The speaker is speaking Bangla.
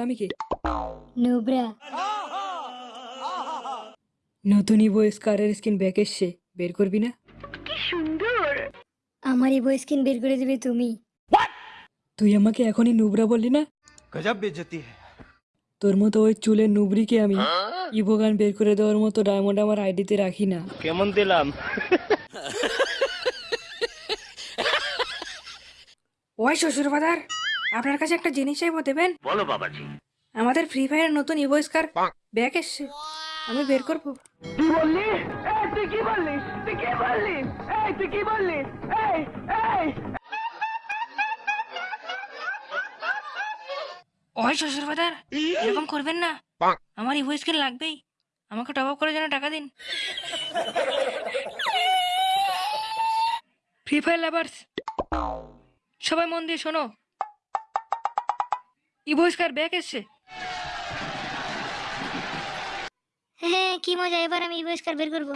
আমি কি? নতুনই বয়স কারের বের করবি না? বের করে তুমি। তুই আমাকে এখনই নুবরা বললি না? তোর মতো ওই চুলের নুবরিকে আমি ইভোগান বের করে দেওয়ার মতো ডায়মন্ড আমার আইডিতে রাখি না। কেমন দিলাম? ওই শ্বশুর বাদার আপনার কাছে একটা জিনিস চাইব দেবেন? বলো বাবাজি। আমাদের ফ্রি ফায়ারের নতুন ইভো স্কার ব্যাক এসছে। আমি বের করব। ওই শ্বশুর বাদার এরকম করবেন না। আমার ইভো স্কিন লাগবেই। আমাকে টপ আপ করার জন্য টাকা দিন। ফ্রি ফায়ার লাভার্স সবাই মন দিয়ে শোনো। বহিষ্কার ব্যাক এসছে। হ্যাঁ কি মজা, এবার আমি বহিষ্কার বের করব।